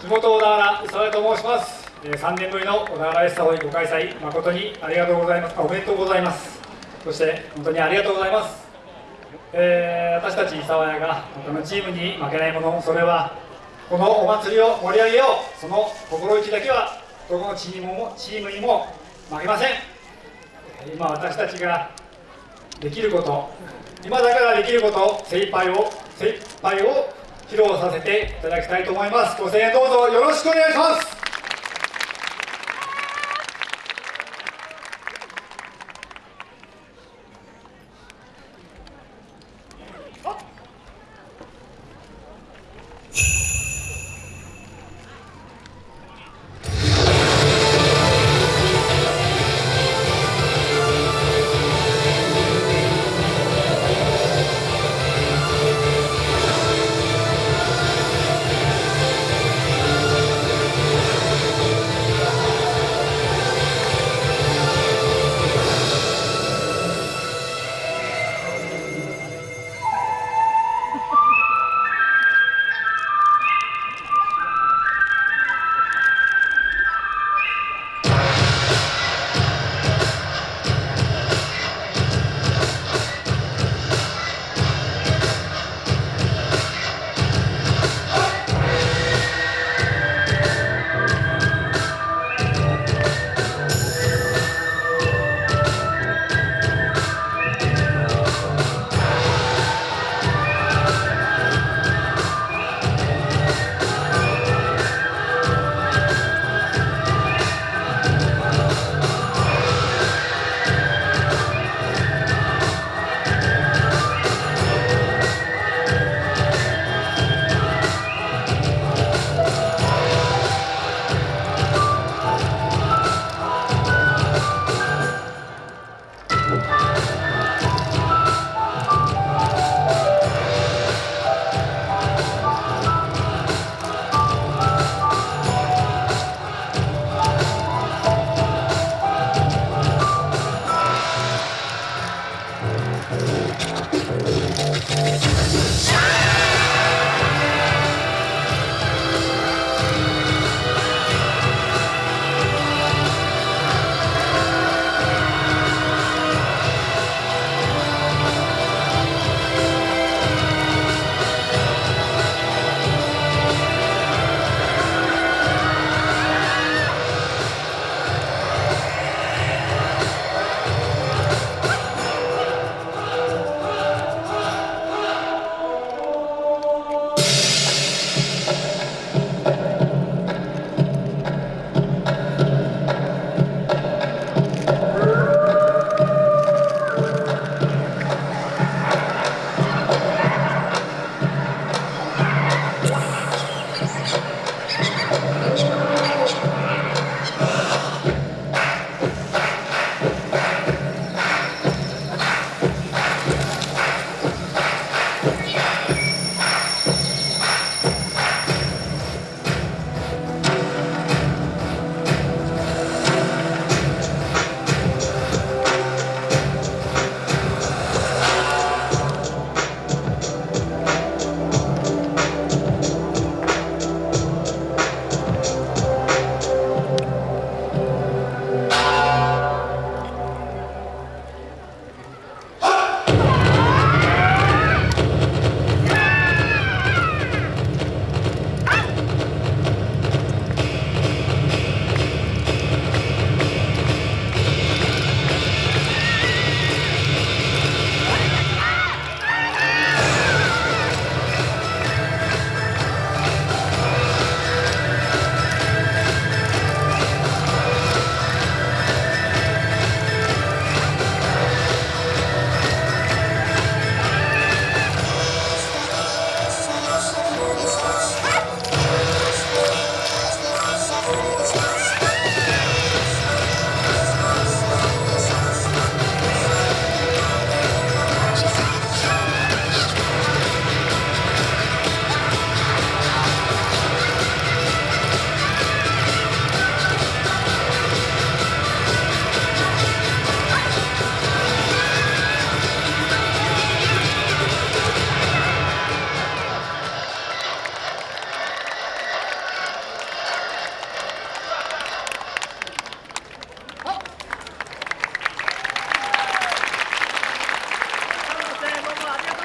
地元小田原磯田と申します。えー3年ぶりの小田原エスタホイご開催誠にありがとうございます。あおめでとうございます。そして本当にありがとうございます、えー私たち沢谷が他のチームに負けないものそれはこのお祭りを盛り上げよう。その心意気だけはどこのチームもチームにも負けません。今私たちができること今だからできること精一杯を精一杯を披露させていただきたいと思います。ご声援どうぞよろしくお願いします。